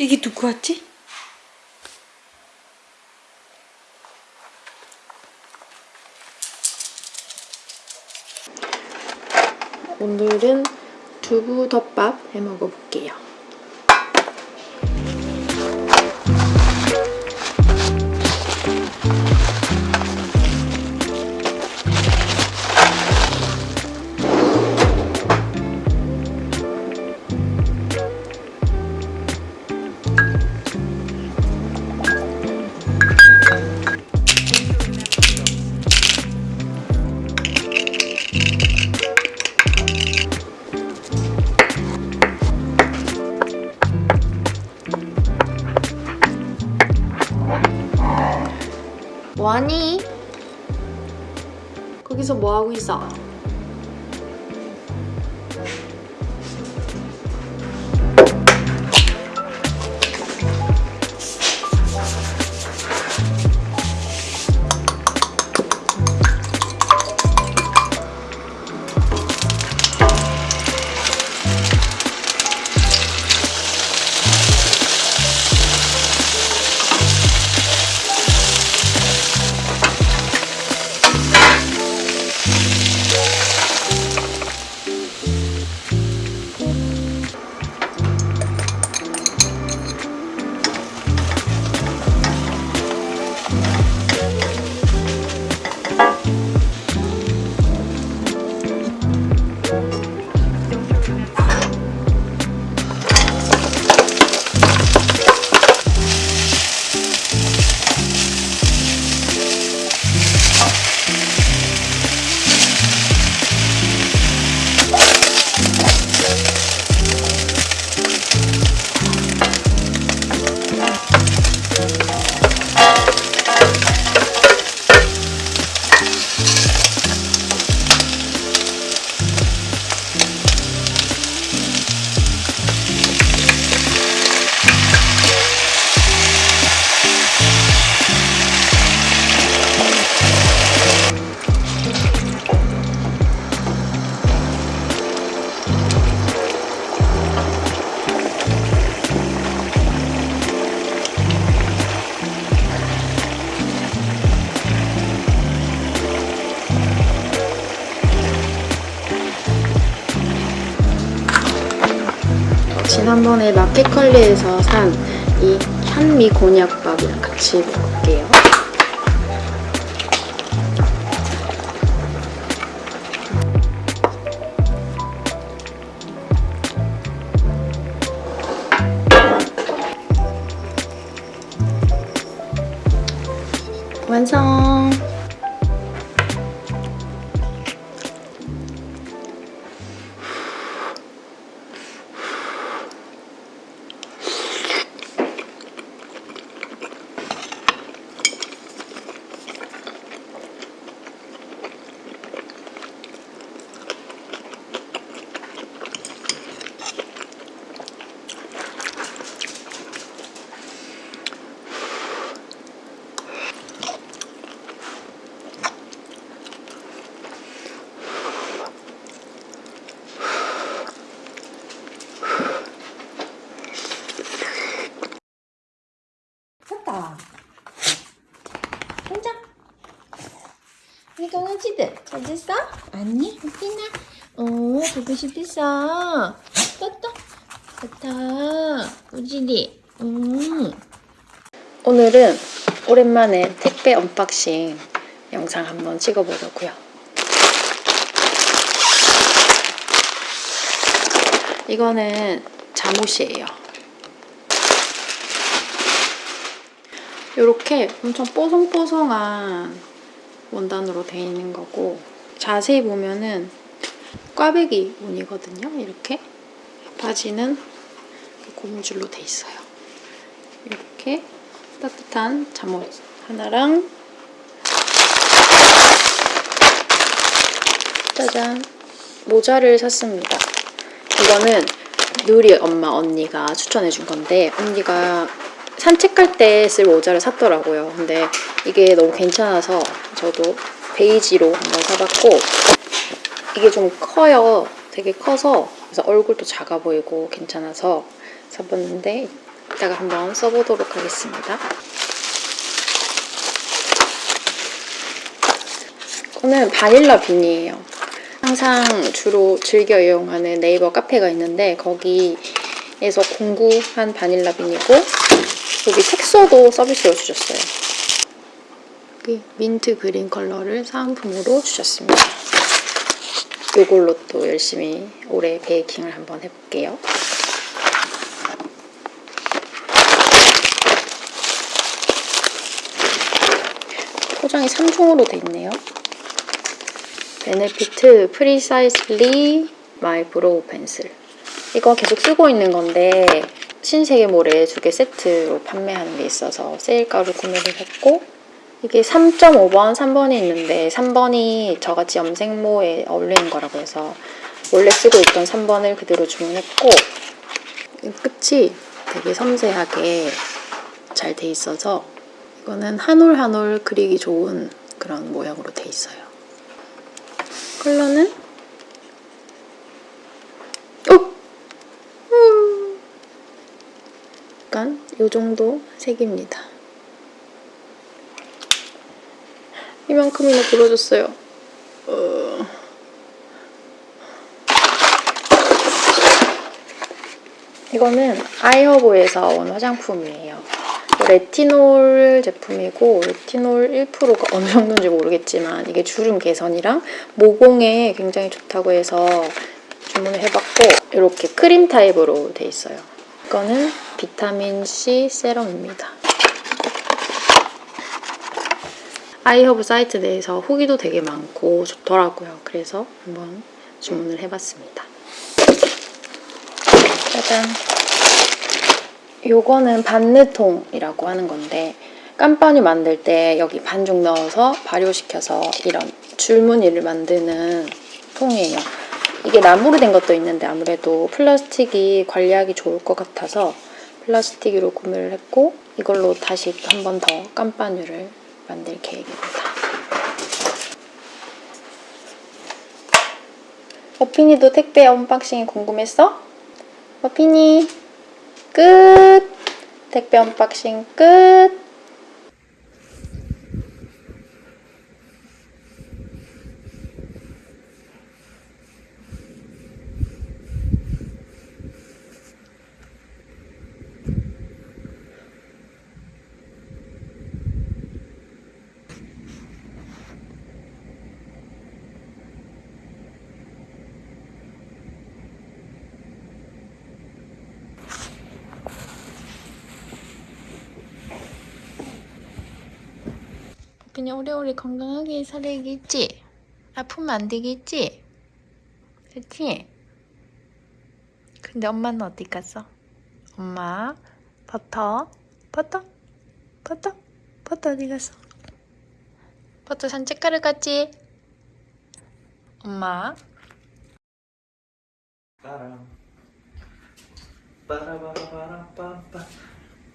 이게 누구 왔지? 오늘은 두부 덮밥 해 먹어볼게요. 거기서 뭐하고 있어? 지난번에 마켓컬리에서 산 이 현미 곤약밥이랑 같이 먹을게요. 잤어? 아니, 웃기나? 어, 보고 싶었어. 떴다. 좋다. 우지리. 음. 오늘은 오랜만에 택배 unboxing 영상 한번 찍어보려고요. 이거는 잠옷이에요. 이렇게 엄청 뽀송뽀송한 원단으로 되어 있는 거고 자세히 보면은 꽈배기 무늬거든요. 이렇게 바지는 고무줄로 돼 있어요. 이렇게 따뜻한 잠옷 하나랑 짜잔 모자를 샀습니다. 이거는 누리 엄마 언니가 추천해준 건데 언니가 산책할 때 쓸 모자를 샀더라고요. 근데 이게 너무 괜찮아서 저도 베이지로 한번 사봤고 이게 좀 커요. 되게 커서 그래서 얼굴도 작아 보이고 괜찮아서 사봤는데 이따가 한번 써보도록 하겠습니다. 이거는 vanilla bean이에요. 항상 주로 즐겨 이용하는 네이버 카페가 있는데 거기에서 공구한 vanilla bean이고 여기 색소도 서비스로 주셨어요. 여기 민트 그린 컬러를 사은품으로 주셨습니다. 이걸로 또 열심히 올해 베이킹을 한번 해볼게요. 포장이 3종으로 돼 있네요. Benefit Precisely My Brow Pencil 이거 계속 쓰고 있는 건데 신세계몰에 두개 세트로 판매하는 게 있어서 세일가로 구매를 했고 이게 3.5번, 3번이 있는데 3번이 저같이 염색모에 어울리는 거라고 해서 원래 쓰고 있던 3번을 그대로 주문했고 이 끝이 되게 섬세하게 잘 돼 있어서 이거는 한 올 한 올 그리기 좋은 그런 모양으로 돼 있어요. 컬러는 어! 음. 약간 이 정도 색입니다. 이만큼이나 부러졌어요. 어... 이거는 아이허브에서 온 화장품이에요. 레티놀 제품이고 레티놀 1%가 어느 정도인지 모르겠지만 이게 주름 개선이랑 모공에 굉장히 좋다고 해서 주문을 해봤고 이렇게 크림 타입으로 돼 있어요. 이거는 비타민 C 세럼입니다. iHerb 사이트 내에서 후기도 되게 많고 좋더라고요. 그래서 한번 주문을 해봤습니다. 짜잔! 요거는 banneton이라고 하는 건데 campagne 만들 때 여기 반죽 넣어서 발효시켜서 이런 줄무늬를 만드는 통이에요. 이게 나무로 된 것도 있는데 아무래도 플라스틱이 관리하기 좋을 것 같아서 플라스틱으로 구매를 했고 이걸로 다시 한 번 더 campagne를 만들 계획입니다. 머핀이도 택배 unboxing이 궁금했어? 머핀이 끝! 택배 unboxing 끝! 그냥 오래오래 건강하게 살아야겠지? 아프면 안 되겠지? 그치? 근데 엄마는 어디 갔어? 엄마 버터 버터 버터 버터 어디 갔어? 버터 산책하러 갔지? 엄마 빠람 빠라바라바라빰빰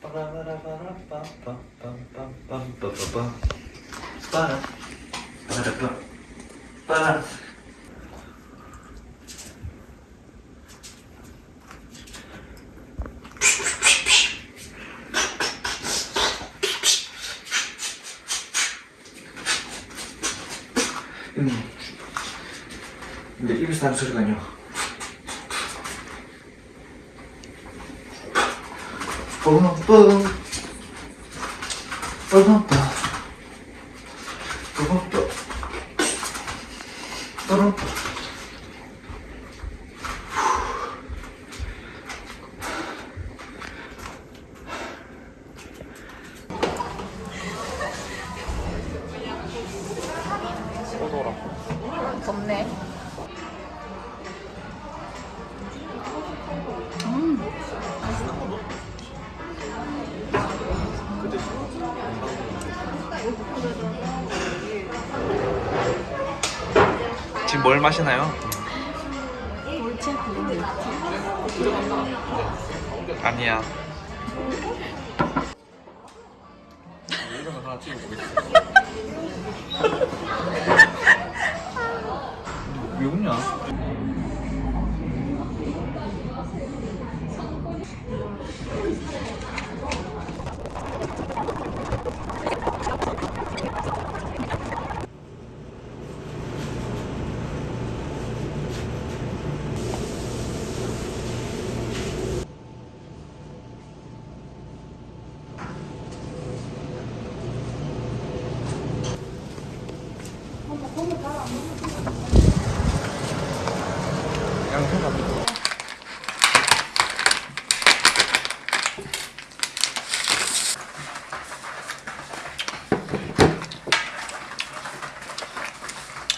빠라바라바라빰빰빰빰빰빰빰빰 빠람 빠라빰 빠람 음. 근데 입에서 나는 소리가요. 뿜뿜 뿜뿜 좋아하시나요? 골치 아프고 아니야 이런 거 하나 찍어보겠습니다 왜 웃냐?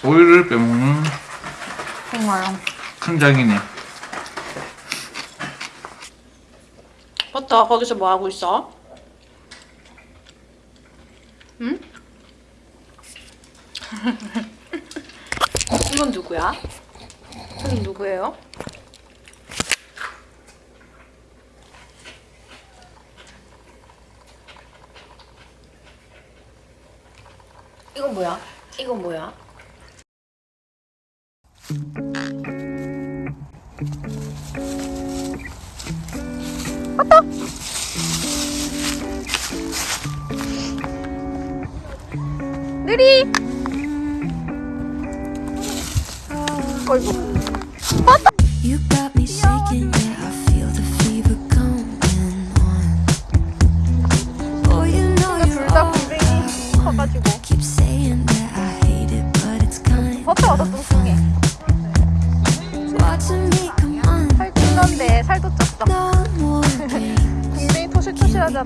오일을 빼먹는 정말요? 큰 장이네 버터 거기서 뭐하고 있어? 누구예요? 이건 뭐야? 이건 뭐야? 살도 쪘어. no more games. 굉장히 토실토실하잖아.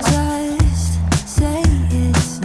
Just say its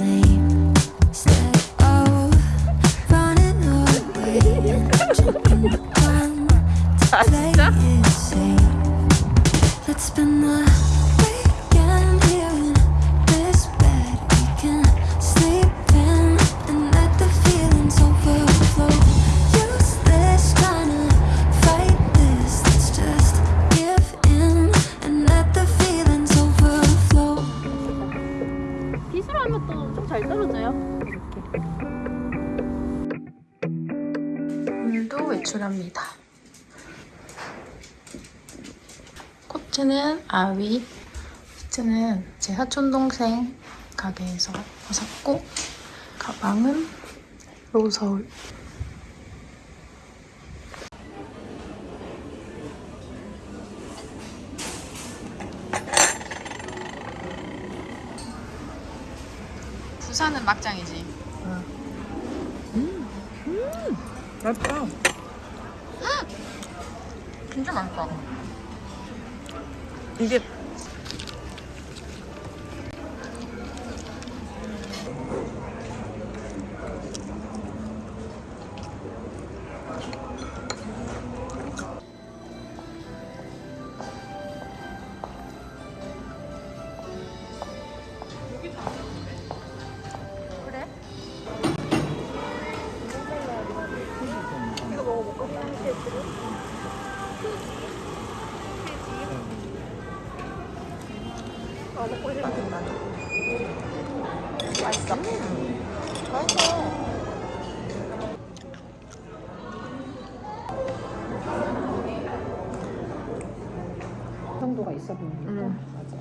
오늘도 외출합니다. 코트는 아위, 히트는 제 사촌 동생 가게에서 샀고 가방은 로서울. 부산은 막장이지. 맛있다. 진짜 맛있다. 이게 정도가 있어 보이니까 맞아.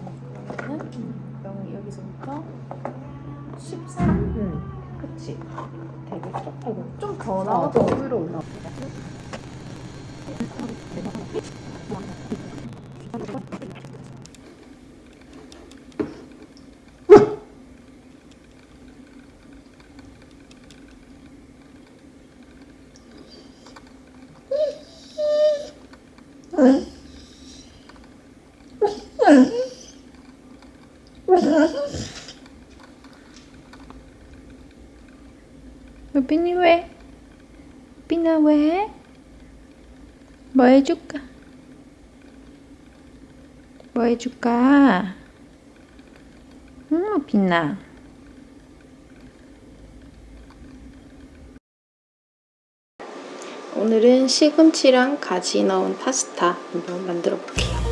그러면 여기서부터 13? 응. 그치. 되게 조금 좀더 나와도 위로. 루 빈이 왜? 루빈아 왜? 뭐 해줄까? 뭐 해줄까? 응, 빛나. 오늘은 시금치랑 가지 넣은 파스타 한번 만들어 볼게요.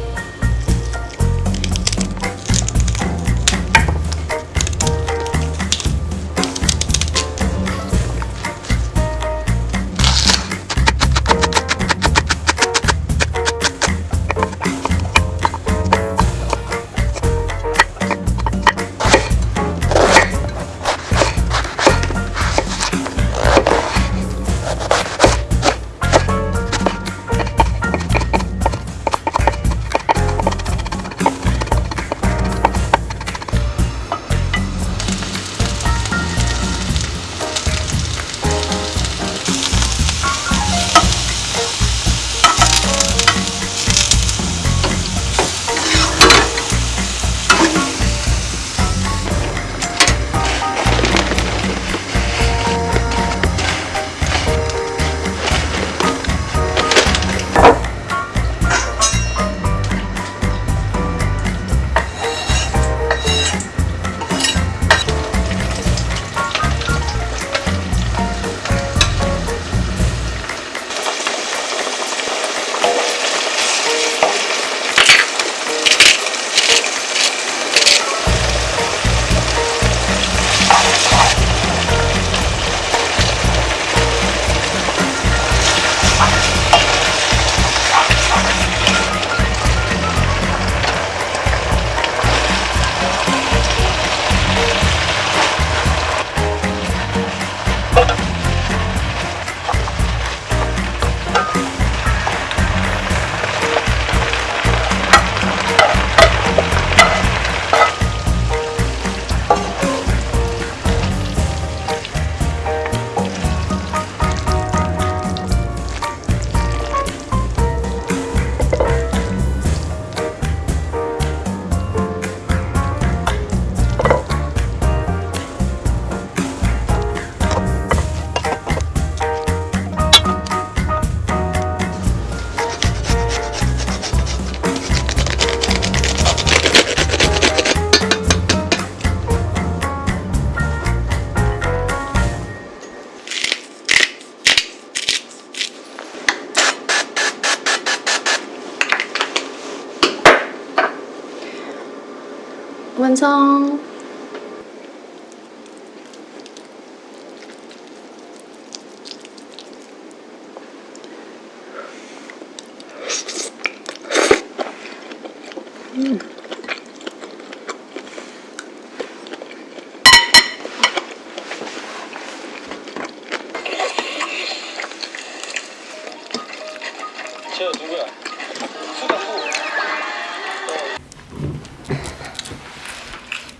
洋葱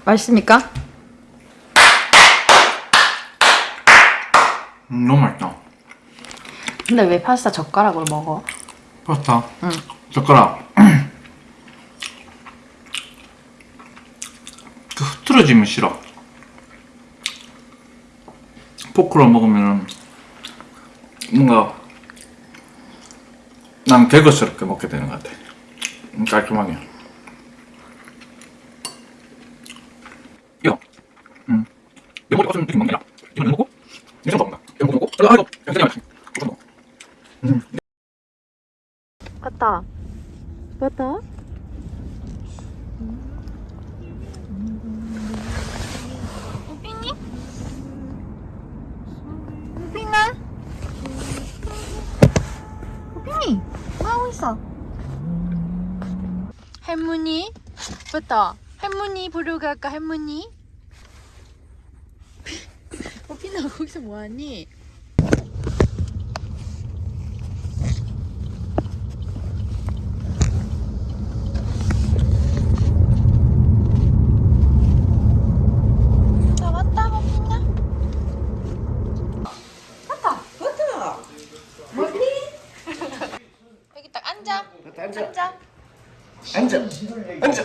맛있습니까? 음, 너무 맛있다. 근데 왜 파스타 젓가락으로 먹어? 파스타. 응. 젓가락. 그 흐트러짐은 싫어. 포크로 먹으면은 뭔가 난 개거스럽게 먹게 되는 것 같아. 음, 깔끔하게. 이거. 음. 이거 먹고 좀 이렇게 먹냐? 이거 먹고? 이거 좀 먹나? 이거 먹고? 아, 이거. 이거 그냥 이거 먹어. 왔다. 왔다. 우빈이? 우빈아? 우빈이? 뭐 하고 있어? 할머니? 맞다. 할머니 부르고 갈까 할머니? 우빈아 거기서 뭐하니? 나 왔다 우빈아. 여기 딱 앉아. 앉아. 앉아. 앉아.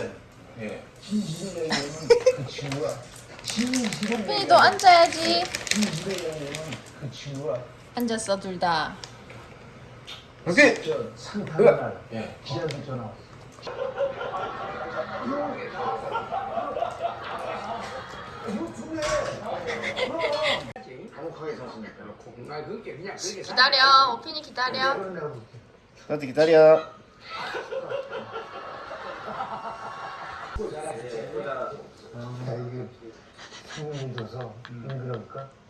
우빈이 너 앉아야지. 앉았어 둘 다. 오케이. 기다려. 오빈이 기다려. 나도 기다려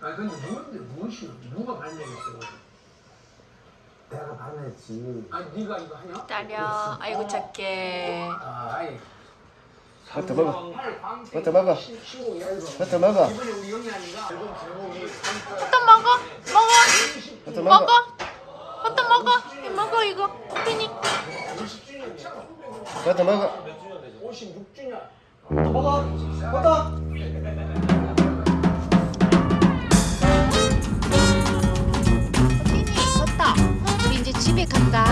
아 근데 누군데 무엇이 누가 발명했어? 내가 발명했지. 아 네가 이거 하냐? 기다려. 아이고 착해. 아 아이. 버터 먹어 버터 먹어. 버터 먹어 또 먹어. 먹어. 버터 먹어. 또 먹어. 먹어 이거. 오빈이. 버터 먹어 56주년. 먹어 버터 오빈이 걷다. 우리 이제 집에 간다.